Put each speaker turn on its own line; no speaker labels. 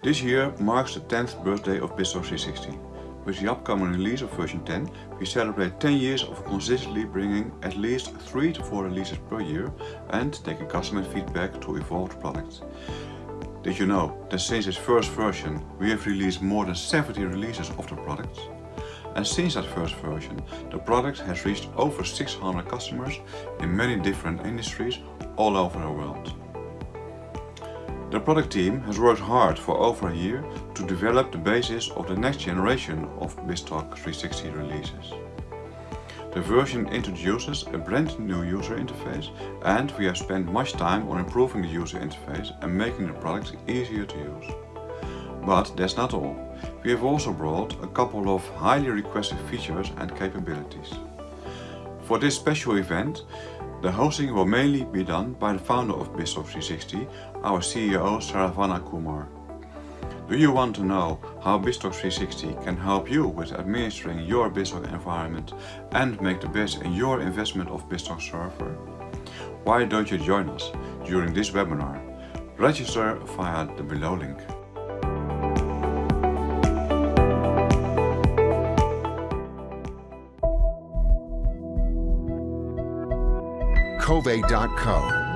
This year marks the 10th birthday of BizTalk 360. With the upcoming release of version 10, we celebrate 10 years of consistently bringing at least 3 to 4 releases per year and taking customer feedback to evolve the product. Did you know that since its first version we have released more than 70 releases of the product? And since that first version, the product has reached over 600 customers in many different industries all over the world. The product team has worked hard for over a year to develop the basis of the next generation of BizTalk 360 releases. The version introduces a brand new user interface and we have spent much time on improving the user interface and making the product easier to use. But that's not all. We have also brought a couple of highly requested features and capabilities. For this special event, the hosting will mainly be done by the founder of BizTalk 360, our CEO Saravana Kumar. Do you want to know how BizTalk 360 can help you with administering your BizTalk environment and make the best in your investment of BizTalk server? Why don't you join us during this webinar? Register via the below link.
Kovai.co